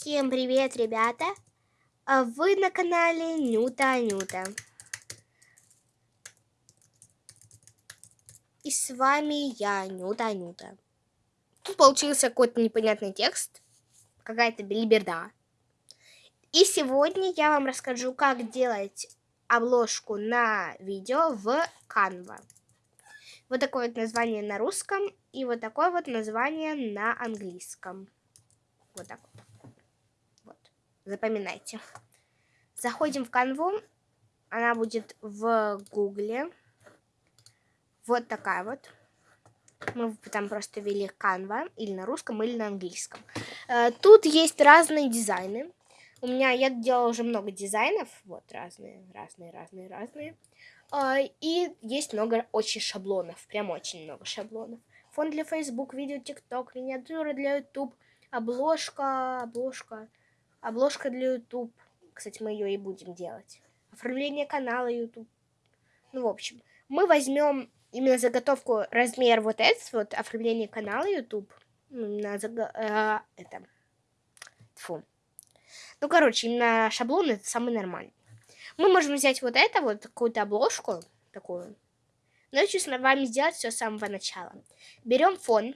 Всем привет, ребята! А Вы на канале Нюта Анюта. И с вами я, Нюта Анюта. Тут получился какой-то непонятный текст, какая-то белиберда. И сегодня я вам расскажу, как делать обложку на видео в Canva. Вот такое вот название на русском и вот такое вот название на английском. Вот так вот. Запоминайте. Заходим в канву. Она будет в гугле. Вот такая вот. Мы там просто ввели Canva или на русском, или на английском. Э, тут есть разные дизайны. У меня, я делала уже много дизайнов. Вот, разные, разные, разные, разные. Э, и есть много очень шаблонов. Прям очень много шаблонов. Фон для Facebook, видео, TikTok, миниатюра для YouTube, обложка, обложка, Обложка для YouTube. Кстати, мы ее и будем делать. Оформление канала YouTube. Ну, в общем, мы возьмем именно заготовку размер вот этот вот оформление канала YouTube. Ну, на заг... э, это. Фу. Ну, короче, именно шаблон это самый нормальный. Мы можем взять вот это, вот какую-то обложку, такую. Но я хочу с вами сделать все с самого начала. Берем фон.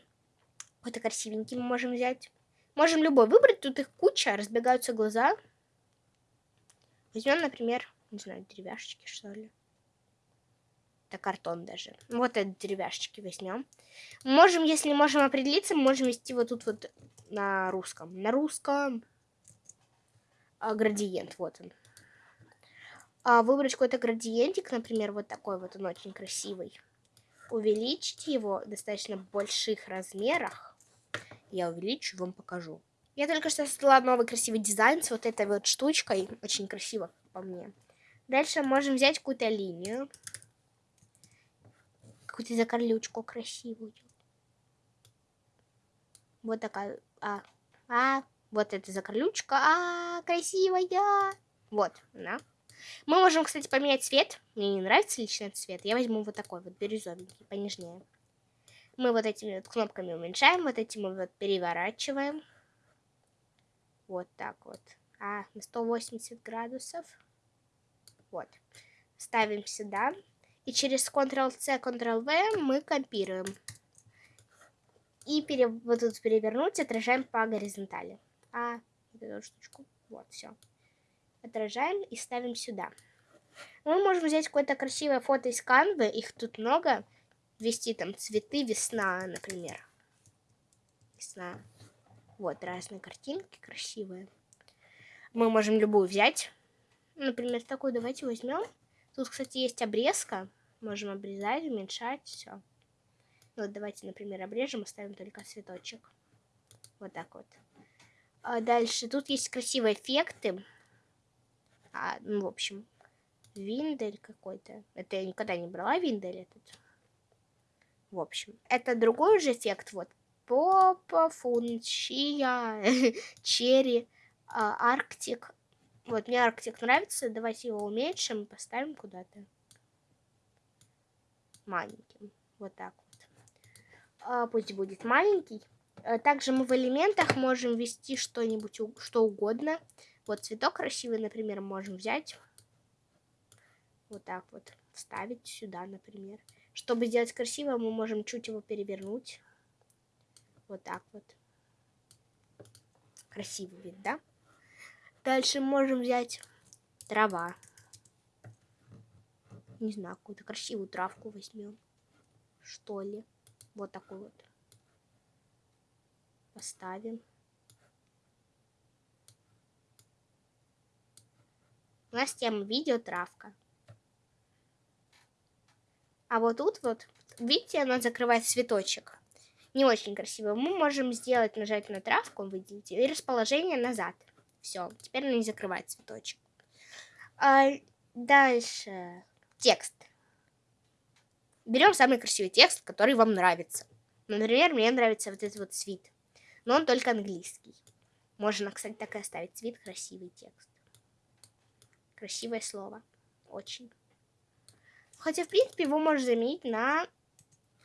Какой-то красивенький мы можем взять. Можем любой выбрать, тут их куча, разбегаются глаза. Возьмем, например, не знаю, деревяшечки, что ли. Это картон даже. Вот это деревяшечки возьмем. Можем, если можем определиться, можем вести вот тут вот на русском. На русском а, градиент, вот он. А, выбрать какой-то градиентик, например, вот такой вот, он очень красивый. Увеличить его в достаточно больших размерах я увеличу, вам покажу. Я только что создала новый красивый дизайн с вот этой вот штучкой. Очень красиво по мне. Дальше можем взять какую-то линию. Какую-то закорлючку красивую. Вот такая. А, а, вот эта закорлючка. А, красивая. Вот она. Мы можем, кстати, поменять цвет. Мне не нравится этот цвет. Я возьму вот такой вот бирюзовенький, понежнее. Мы вот этими вот кнопками уменьшаем, вот этим вот переворачиваем. Вот так вот. А, на 180 градусов. Вот. Ставим сюда. И через Ctrl-C, Ctrl-V мы копируем. И пере, вот тут перевернуть, отражаем по горизонтали. А, вот эту штучку. Вот, все. Отражаем и ставим сюда. Мы можем взять какое-то красивое фото из канвы, их тут много ввести там цветы весна, например. Весна. Вот, разные картинки красивые. Мы можем любую взять. Например, такую давайте возьмем. Тут, кстати, есть обрезка. Можем обрезать, уменьшать, все. Вот давайте, например, обрежем, оставим только цветочек. Вот так вот. А дальше тут есть красивые эффекты. А, ну, в общем, виндель какой-то. Это я никогда не брала виндель этот. В общем, это другой же эффект. Вот Попа, Фунчия, Черри, а, Арктик. Вот мне Арктик нравится. Давайте его уменьшим и поставим куда-то. Маленьким. Вот так вот. А, пусть будет маленький. А, также мы в элементах можем ввести что-нибудь, что угодно. Вот цветок красивый, например, можем взять. Вот так вот. Вставить сюда, например. Чтобы сделать красиво, мы можем чуть его перевернуть. Вот так вот. Красивый вид, да? Дальше можем взять трава. Не знаю, какую-то красивую травку возьмем. Что ли. Вот такой вот. Поставим. У нас тема видео травка. А вот тут вот, видите, она закрывает цветочек. Не очень красиво. Мы можем сделать, нажать на травку, видите, и расположение назад. Все, теперь она не закрывает цветочек. А дальше текст. Берем самый красивый текст, который вам нравится. Например, мне нравится вот этот вот цвет. Но он только английский. Можно, кстати, так и оставить. Цвет, красивый текст. Красивое слово. Очень. Хотя, в принципе, его можно заменить на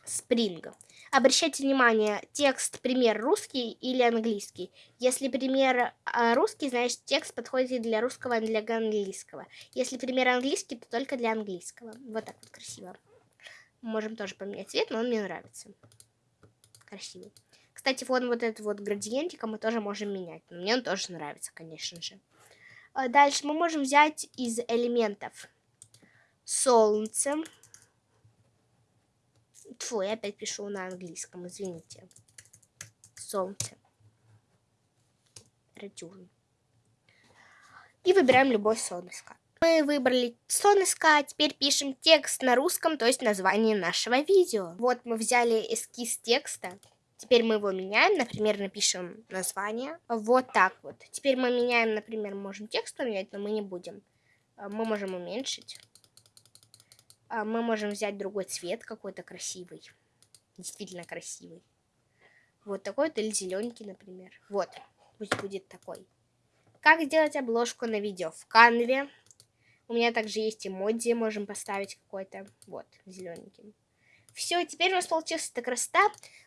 Spring. Обращайте внимание, текст, пример русский или английский. Если пример а, русский, значит текст подходит для русского, не для английского. Если пример английский, то только для английского. Вот так вот красиво. Можем тоже поменять цвет, но он мне нравится. Красивый. Кстати, вот, вот этот вот градиентик мы тоже можем менять. Мне он тоже нравится, конечно же. А дальше мы можем взять из элементов солнце. Фу, я опять пишу на английском, извините. Солнце. Ретюрн. И выбираем любой сон. Мы выбрали сон искать, теперь пишем текст на русском, то есть название нашего видео. Вот мы взяли эскиз текста. Теперь мы его меняем, например, напишем название. Вот так вот. Теперь мы меняем, например, можем текст поменять, но мы не будем. А, мы можем уменьшить. А, мы можем взять другой цвет какой-то красивый. Действительно красивый. Вот такой вот или зелененький, например. Вот, пусть будет такой. Как сделать обложку на видео? В канве. У меня также есть эмодзи, можем поставить какой-то. Вот, зелененький. Все, теперь у нас получилась эта красота.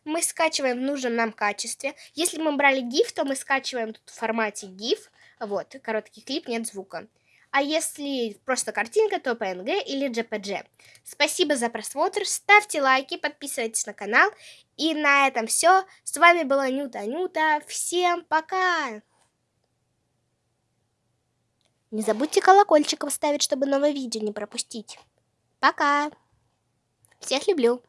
Мы скачиваем в нужном нам качестве. Если мы брали GIF, то мы скачиваем тут в формате GIF. Вот, короткий клип, нет звука. А если просто картинка, то PNG или JPG. Спасибо за просмотр, ставьте лайки, подписывайтесь на канал. И на этом все. С вами была Нюта Нюта. Всем пока! Не забудьте колокольчик поставить, чтобы новое видео не пропустить. Пока! Всех люблю!